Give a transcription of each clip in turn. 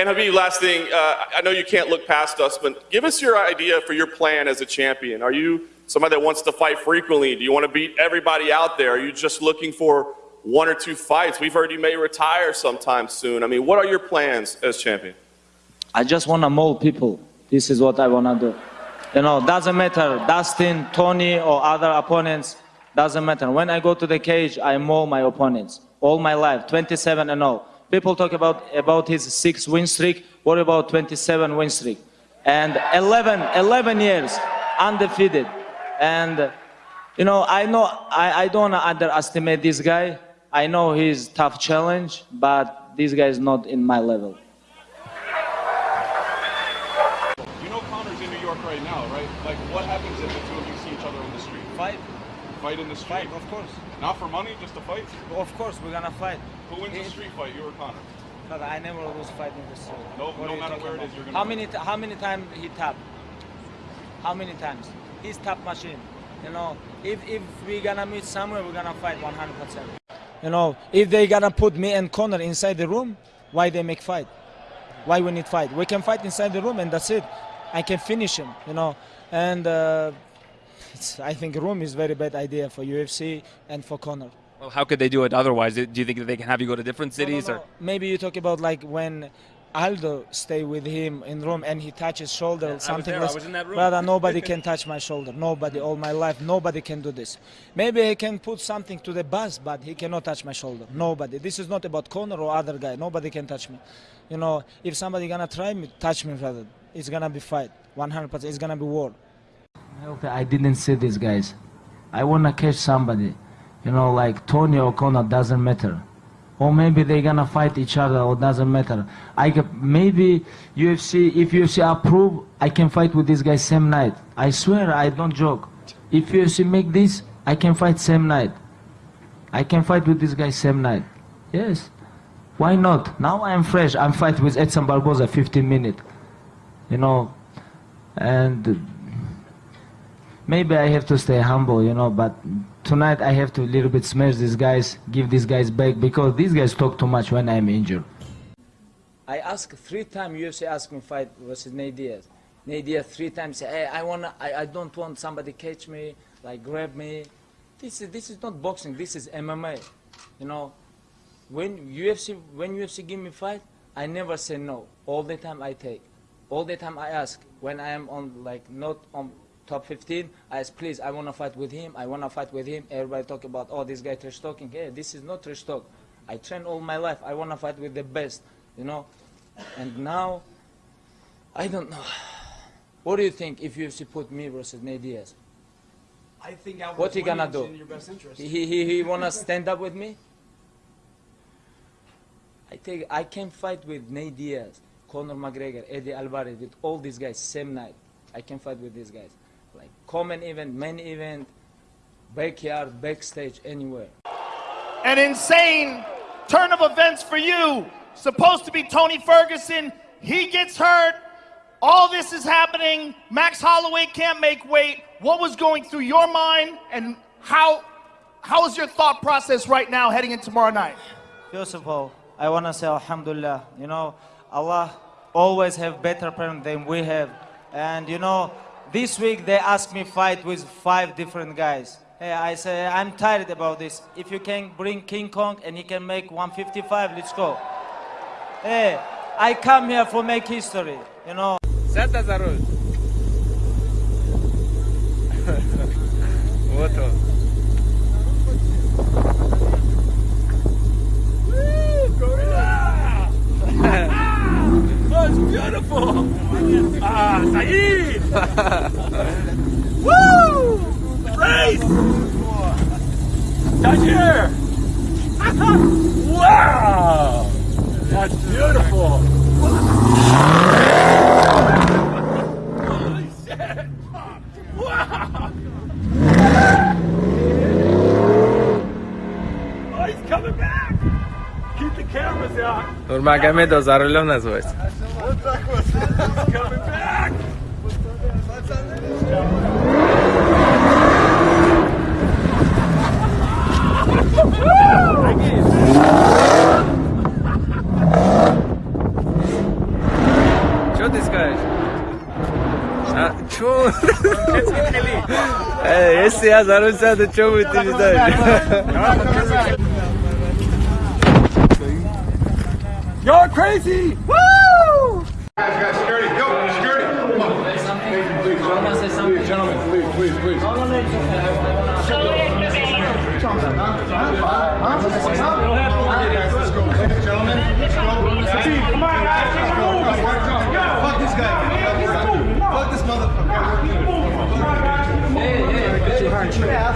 And Khabib, last thing, uh, I know you can't look past us, but give us your idea for your plan as a champion. Are you somebody that wants to fight frequently? Do you want to beat everybody out there? Are you just looking for one or two fights? We've heard you may retire sometime soon. I mean, what are your plans as champion? I just want to mold people. This is what I want to do. You know, doesn't matter, Dustin, Tony, or other opponents, doesn't matter. When I go to the cage, I mold my opponents. All my life, 27 and 0. People talk about, about his six win streak. What about 27 win streak? And 11, 11 years undefeated. And, you know, I know, I, I don't underestimate this guy. I know he's tough challenge, but this guy is not in my level. You know Conor's in New York right now, right? Like, what happens if the two of you see each other on the street? Fight, Fight in the street? fight, of course. Not for money, just to fight? Of course, we're gonna fight. Who wins the street fight, you or Conor? But I never lose fight in the street. No- no matter where it about? is, you're gonna How many how many times he tap? How many times? He's tap machine. You know, if if we're gonna meet somewhere, we're gonna fight 100 percent. You know, if they gonna put me and Conor inside the room, why they make fight? Why we need fight? We can fight inside the room and that's it. I can finish him. You know, and uh, I think room is very bad idea for UFC and for Conor. Well, how could they do it otherwise? Do you think that they can have you go to different No, no, cities? no. Or Maybe you talk about like when Aldo stay with him in room and he touches shoulder I was something. there, I was in that room. Brother, nobody can touch my shoulder. Nobody, all my life, nobody can do this. Maybe he can put something to the bus, but he cannot touch my shoulder. Nobody. This is not about Conor or other guy. Nobody can touch me. You know, if somebody gonna try me, touch me, brother, it's gonna be fight. 100%. It's gonna be war. I didn't see these guys. I wanna catch somebody. You know, like Tony or Conor doesn't matter. Or maybe they're gonna fight each other, or doesn't matter. I can, maybe UFC, if UFC approve, I can fight with this guy same night. I swear, I don't joke. If UFC make this, I can fight same night. I can fight with this guy same night. Yes. Why not? Now I'm fresh. I'm fight with Edson Barboza 15 minutes. You know, and maybe I have to stay humble, you know, but tonight I have to a little bit smash these guys, give these guys back because these guys talk too much when I'm injured. I asked three times UFC asked me fight versus Nate Diaz. Nate Diaz three times say, hey, I wanna, I, I don't want somebody catch me, like grab me. This is this is not boxing. This is MMA. You know, when UFC when UFC give me fight, I never say no. All the time I take. All the time I ask. When I am on like not on top 15, I ask please I wanna fight with him. I wanna fight with him. Everybody talk about oh this guy trash talking. Hey, this is not trash talk. I train all my life. I wanna fight with the best. You know, and now I don't know. What do you think if UFC put me versus Nate Diaz? I think Alvarez What he gonna do? in your best interest. He, he, he, he wanna stand up with me? I think I can fight with Nate Diaz, Conor McGregor, Eddie Alvarez, with all these guys same night. I can fight with these guys. Like common event, main event, backyard, backstage, anywhere. An insane turn of events for you. Supposed to be Tony Ferguson. He gets hurt. All this is happening. Max Holloway can't make weight. What was going through your mind and how how is your thought process right now heading into tomorrow night? First of all, I want to say Alhamdulillah. You know, Allah always have better plan than we have. And you know, this week they asked me fight with five different guys. Hey, I say I'm tired about this. If you can bring King Kong and he can make 155, let's go. Hey, I come here for make history. You know. Сядь за руль. Вот он. That's beautiful! Ah, Saeed! Woo! Race! Touch here! wow! That's beautiful! Holy shit! Wow! Oh, he's coming back! Keep the cameras găme. He's coming back! Weź. A, czemu? Ej, jeszcze ja zarzucam, to czemu ty mi dajesz? You're crazy! Guys, guys, security, go, security. Come on. Please, gentlemen, please, gentlemen, please, please, please. Guys, let's go. Ladies and gentlemen, let's go. Come on, guys, let's go. Fuck this guy. Fuck this motherfucker. Yeah,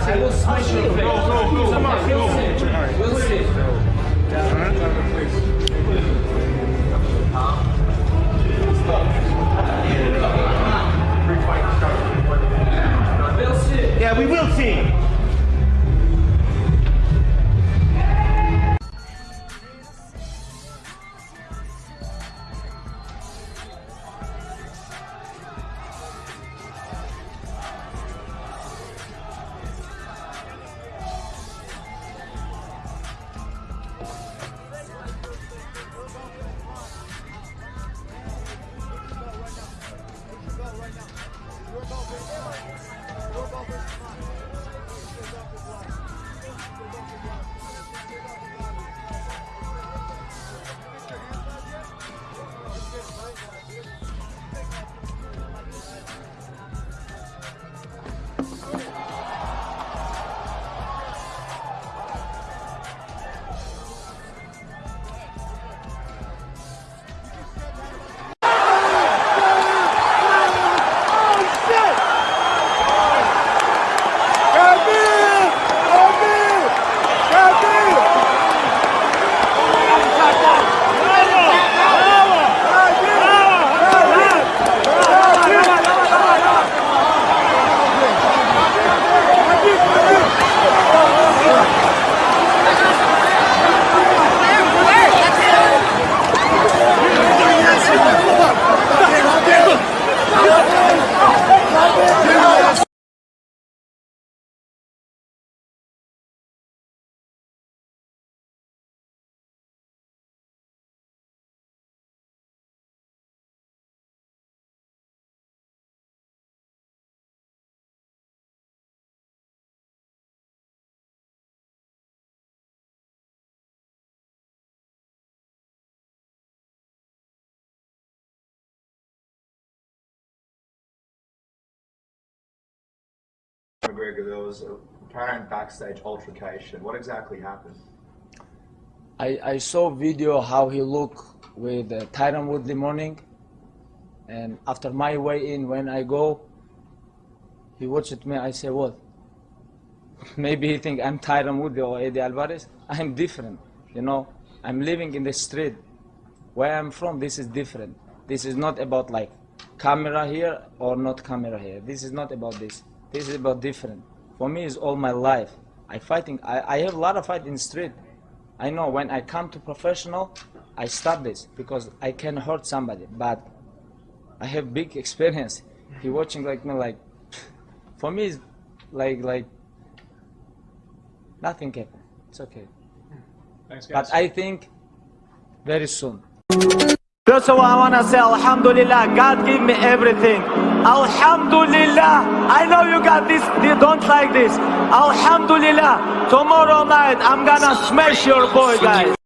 McGregor, there was a apparent backstage altercation. What exactly happened? I, I saw video how he look with uh, Tyron Woodley morning, and after my weigh in, when I go, he watched me. I say, what? Maybe he think I'm Tyron Woodley or Eddie Alvarez. I'm different, you know. I'm living in the street. Where I'm from, this is different. This is not about like camera here or not camera here. This is not about this. This is about different. For me, it's all my life. I fighting. I, I have a lot of fight in street. I know when I come to professional, I stop this because I can hurt somebody. But I have big experience. He watching like me like, for me, it's like like nothing happened. It's okay. Thanks, guys. But I think very soon. First of all, I want to say Alhamdulillah. God give me everything. Alhamdulillah. I know you got this. You don't like this. Alhamdulillah. Tomorrow night, I'm gonna smash your boy, guys.